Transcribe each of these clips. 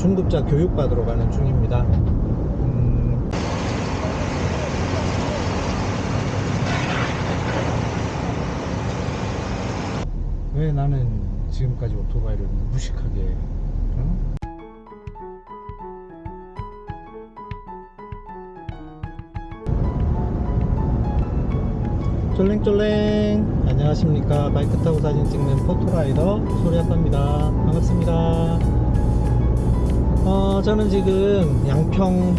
중급자 교육 받으러 가는 중입니다. 음, 왜 나는 지금까지 오토바이를 무식하게 응? 쫄랭쫄랭. 안녕하십니까. 바이크 타고 사진 찍는 포토라이더 소리아빠입니다. 반갑습니다 어, 저는 지금 양평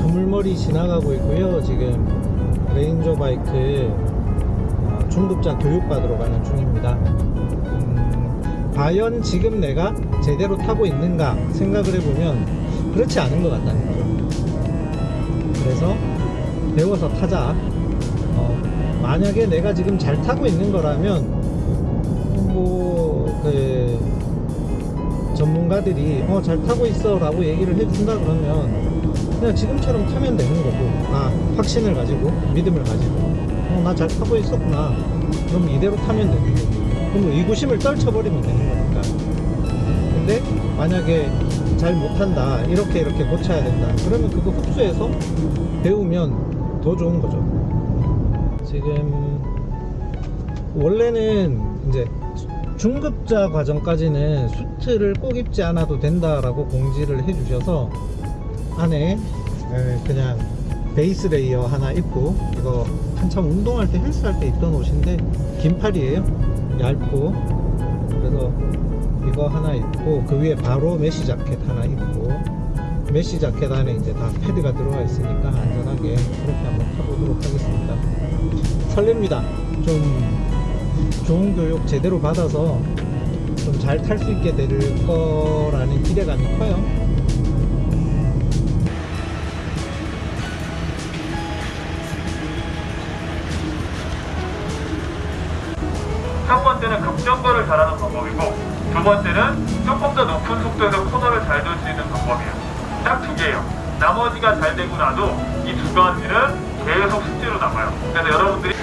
두물머리 지나가고 있고요. 지금 레인저 바이크 어, 중급자 교육받으러 가는 중입니다. 음, 과연 지금 내가 제대로 타고 있는가 생각을 해보면 그렇지 않은 것 같다는 거죠. 그래서 배워서 타자. 어, 만약에 내가 지금 잘 타고 있는 거라면 뭐그 전문가들이 어 잘 타고 있어 라고 얘기를 해준다 그러면 그냥 지금처럼 타면 되는 거고 아 확신을 가지고 믿음을 가지고 어 나 잘 타고 있었구나. 그럼 이대로 타면 되는 거고. 그럼 의구심을 떨쳐버리면 되는 거니까. 근데 만약에 잘 못한다 이렇게 이렇게 고쳐야 된다 그러면 그거 흡수해서 배우면 더 좋은 거죠. 지금 원래는 이제 중급자 과정까지는 수트를 꼭 입지 않아도 된다라고 공지를 해주셔서 안에 에, 그냥 base layer 하나 입고 이거 한참 운동할 때 헬스할 때 입던 옷인데 긴 팔이에요. 얇고. 그래서 이거 하나 입고 그 위에 바로 mesh 자켓 하나 입고. mesh 자켓 안에 이제 다 패드가 들어가 있으니까 안전하게 그렇게 한번 타보도록 하겠습니다. 설렙니다. 좀 좋은 교육 제대로 받아서 좀 잘 탈 수 있게 될 거라는 기대감이 커요 첫 번째는 급정거를 잘하는 방법이고 두 번째는 조금 더 높은 속도에서 코너를 잘 돌 수 있는 방법이에요. 딱 두 개예요. 나머지가 잘 되고 나도 이 두 가지는 계속 숙제로 남아요. 그래서 여러분들이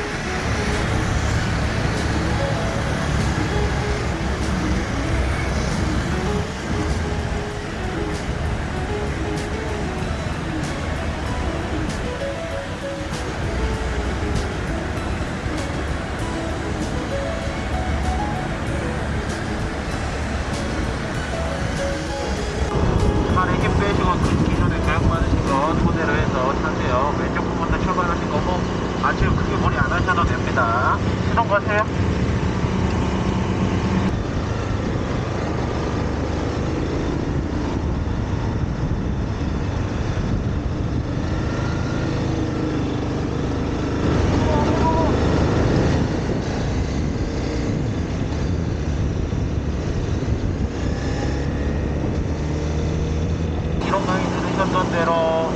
됩니다. 시동 거세요. 이런 강의 들으셨던 대로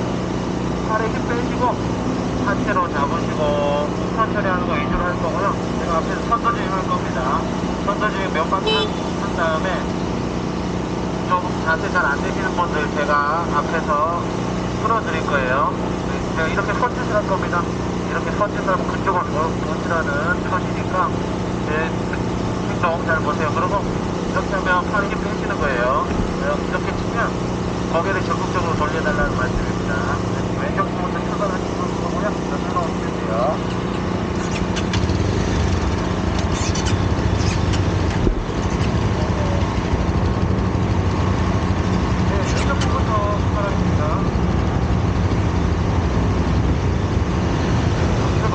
팔에 힘 빼시고 하체로 잡으시고 우선 처리하는 거 위주로 할 거고요. 제가 앞에서 선도주행 할 겁니다. 선도주행 몇 바퀴 한, 한 다음에 좀 자세 잘 안 되시는 분들 제가 앞에서 풀어드릴 거예요. 네, 제가 이렇게 서짓을 할 겁니다. 이렇게 서짓을 하면 그쪽을 보시라는 표시니까 네, 행동 잘 보세요. 그리고 이렇게 하면 팔에 힘 빼시는 거예요. 네, 이렇게 치면 고개를 적극적으로 돌려달라는 말씀입니다. 네, 왼쪽 부분도 출발하시는 거고요. 옆으로 오시면 돼요. 네, 왼쪽 부분도 출발하십니다. 출발.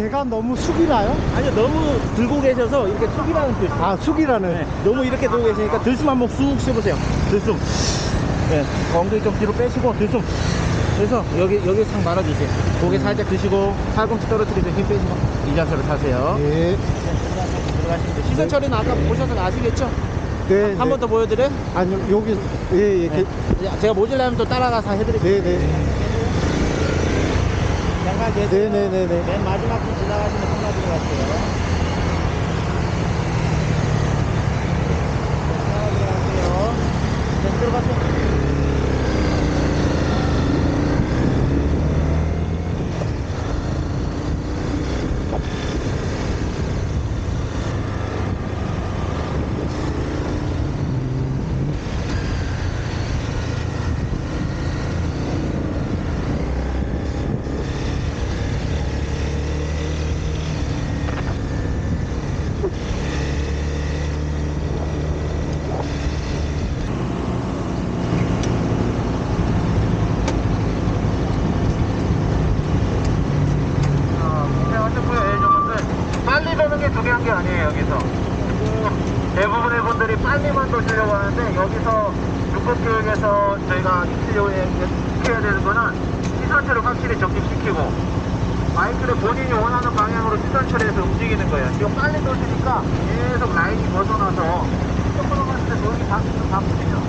제가 너무 숙이나요? 아니요 너무 들고 계셔서 이렇게 숙이라는 뜻 아 숙이라는 네, 너무 이렇게 들고 계시니까 들숨 한번 쑥 쉬어보세요 들숨 네, 엉덩이 좀 뒤로 빼시고 들숨 그래서 여기 여기 상 말아주세요. 고개 살짝 드시고 팔꿈치 떨어뜨리고 힘 빼시고 이 자세로 타세요. 예. 들어가시면 돼요. 시선 처리는 아까 보셔서 아시겠죠? 네. 한 번 더 보여드려요? 아니 여기 예 예. 네. 제가 모질라면 또 따라가서 해드릴게요. 네 네. 잠깐 계세요. 네네네네. 맨 마지막 분 지나가시면 들어가세요. 하나 들어가세요. 네, 들어가세요. 고생하셨고요, 예정분들. 빨리 도는 게 중요한 게 아니에요, 여기서. 그 대부분의 분들이 빨리만 도시려고 하는데, 여기서 육급교육에서 저희가 익히려고 해- 익혀야 되는 거는 시선체를 확실히 적립시키고, 마이크를 본인이 원하는 방향으로 시선 처리해서 움직이는 거예요. 지금 빨리 도시니까 계속 라인이 벗어나서 조금 갔을 때 여기 방금 바쁘죠.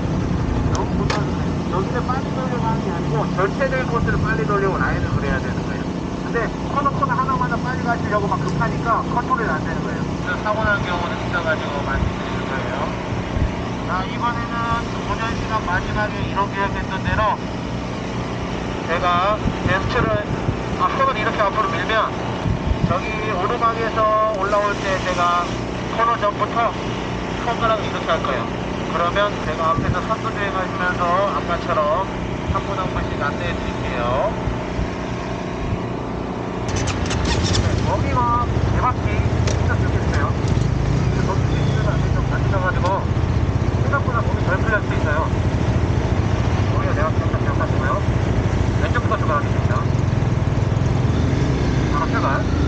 너무 못하는데 여기를 빨리 돌려고 하는 게 아니고 전체적인 코스를 빨리 돌리고 라인을 그려야 되는 거예요. 근데 코너 코너 하나마다 빨리 가시려고 막 급하니까 컨트롤이 안 되는 거예요. 사고 난 경우는 있어가지고 말씀드리는 거예요. 자 이번에는 운전 시간 마지막에 이런 계획했던 대로 제가 젠스를 아, 손을 이렇게 앞으로 밀면 저기 오르막에서 올라올 때 제가 코너 전부터 손가락을 이렇게 할 거예요. 그러면 제가 앞에서 선두 주행하시면서 아까처럼 한 분 한 분씩 안내해 드릴게요. 네, 거기가 대바퀴 진짜 좋겠어요. 거기 뒤에서 안에 좀 다치셔가지고 생각보다 몸이 덜 풀릴 수 있어요. 거기가 기억나 기억하시고요. 왼쪽부터 출발하겠습니다. 바로 출발.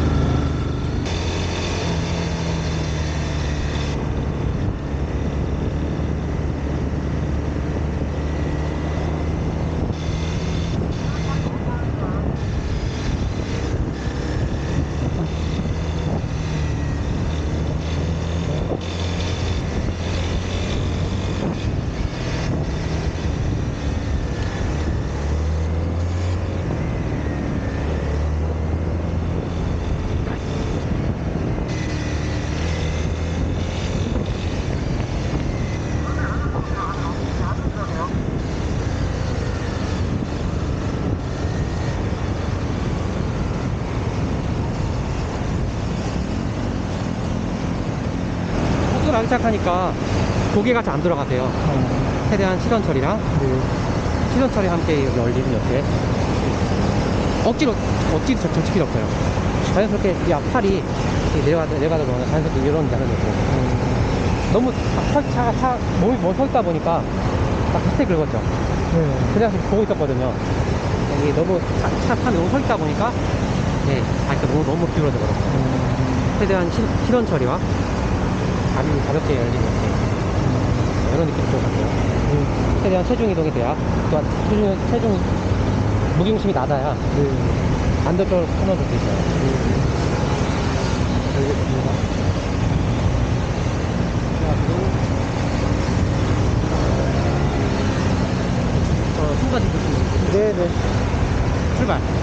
속도 나기 시작하니까 고개가 잘 안 들어가세요. 최대한 시선 처리랑 시선 처리 함께 열리는 옆에 억지로 억지로 젖- 젖힐 필요 없어요. 자연스럽게 이 앞팔이 이렇게 내려가다 내려가다 보면 자연스럽게 이런 자세가 되고 너무 차, 차가 차 몸이 뭐 있다 보니까 막 비슷하게 긁었죠. 네. 그래서 보고 있었거든요. 여기 너무 차, 차 너무 서 있다 보니까 네, 발가 너무 너무 기울어져 버렸어요. 최대한 시, 시선 처리와 가볍게, 가볍게 열리는 이렇게 이런 느낌이 좀 같아요. 최대한 체중 이동이 돼야 또한 체중, 체중 무게중심이 낮아야 반대쪽으로 끊어줄 수 있어요. 알겠습니다. 저 순간 이동 네네. 출발. 가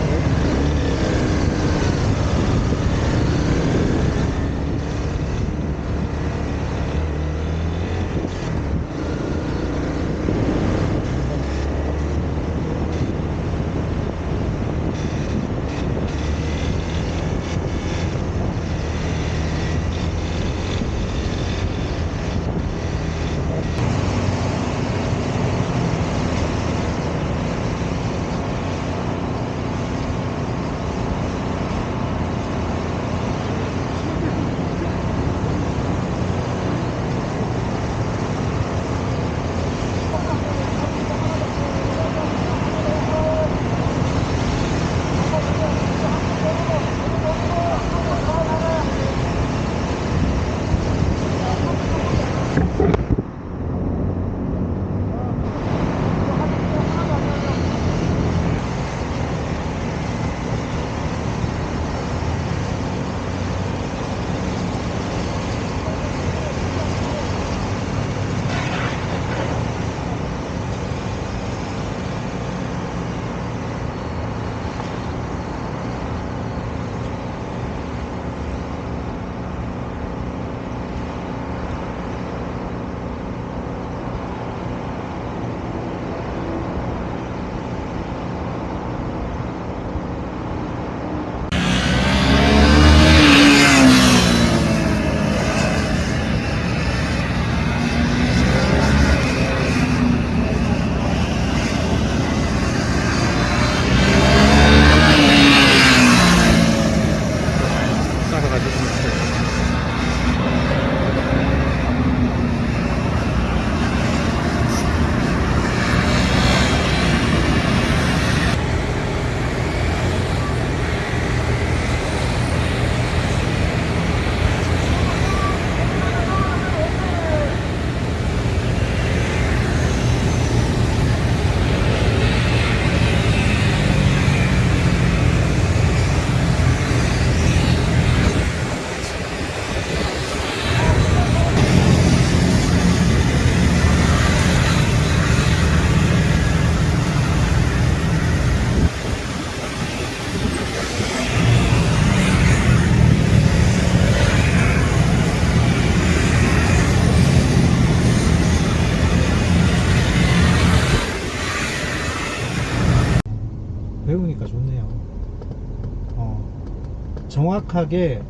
정확하게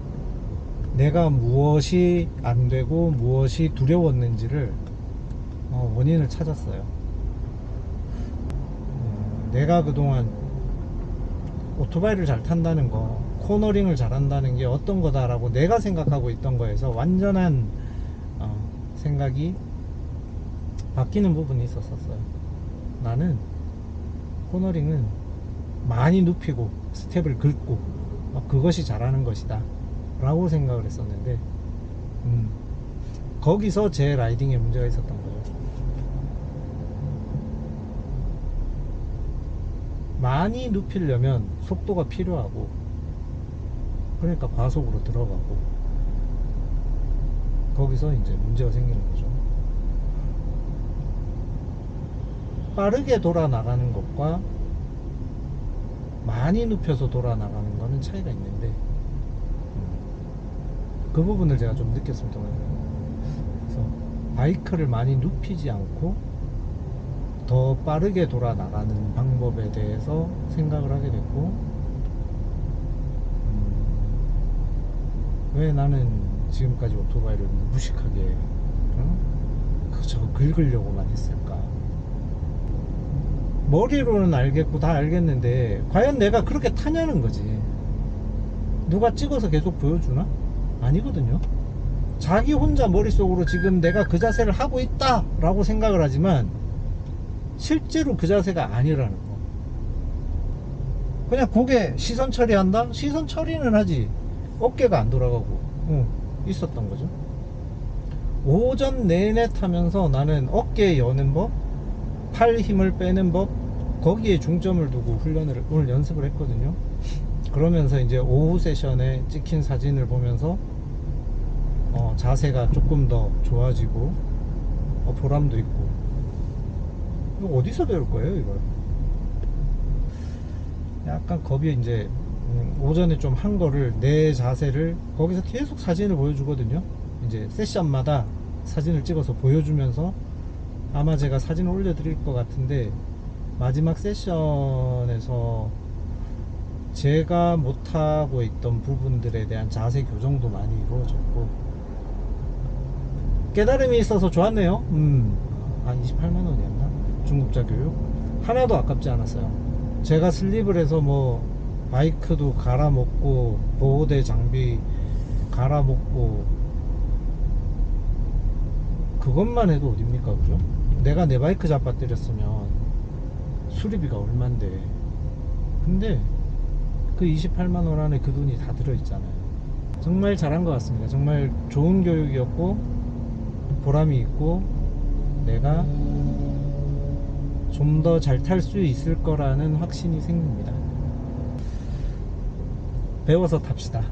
내가 무엇이 안 되고 무엇이 두려웠는지를 어, 원인을 찾았어요. 어, 내가 그동안 오토바이를 잘 탄다는 거, 코너링을 잘한다는 게 어떤 거다라고 내가 생각하고 있던 거에서 완전한 어, 생각이 바뀌는 부분이 있었었어요. 나는 코너링은 많이 눕히고 스텝을 긁고 어, 그것이 잘하는 것이다. 라고 생각을 했었는데 음, 거기서 제 라이딩에 문제가 있었던 거죠. 많이 눕히려면 속도가 필요하고 그러니까 과속으로 들어가고 거기서 이제 문제가 생기는 거죠. 빠르게 돌아 나가는 것과 많이 눕혀서 돌아 나가는 거는 차이가 있는데 음, 그 부분을 제가 좀 느꼈습니다. 그래서 바이크를 많이 눕히지 않고 더 빠르게 돌아 나가는 방법에 대해서 생각을 하게 됐고 음, 왜 나는 지금까지 오토바이를 무식하게 응? 그저 긁으려고만 했을까? 머리로는 알겠고 다 알겠는데 과연 내가 그렇게 타냐는 거지. 누가 찍어서 계속 보여주나? 아니거든요. 자기 혼자 머릿속으로 지금 내가 그 자세를 하고 있다 라고 생각을 하지만 실제로 그 자세가 아니라는 거. 그냥 고개 시선 처리한다? 시선 처리는 하지. 어깨가 안 돌아가고 응, 있었던 거죠. 오전 내내 타면서 나는 어깨 여는 법 팔 힘을 빼는 법 거기에 중점을 두고 훈련을 오늘 연습을 했거든요. 그러면서 이제 오후 세션에 찍힌 사진을 보면서 어, 자세가 조금 더 좋아지고 어, 보람도 있고. 이거 어디서 배울 거예요 이걸? 약간 겁이 이제 음, 오전에 좀 한 거를 내 자세를 거기서 계속 사진을 보여주거든요. 이제 세션마다 사진을 찍어서 보여주면서 아마 제가 사진을 올려드릴 것 같은데 마지막 세션에서 제가 못하고 있던 부분들에 대한 자세 교정도 많이 이루어졌고 깨달음이 있어서 좋았네요 음, 한 28만원이었나? 중급자 교육 하나도 아깝지 않았어요 제가 슬립을 해서 뭐 바이크도 갈아먹고 보호대 장비 갈아먹고 그것만 해도 어딥니까 그죠? 내가 내 바이크 잡아뜨렸으면 수리비가 얼만데. 근데 그 28만원 안에 그 돈이 다 들어있잖아요. 정말 잘한 것 같습니다. 정말 좋은 교육이었고 보람이 있고 내가 좀 더 잘 탈 수 있을 거라는 확신이 생깁니다. 배워서 탑시다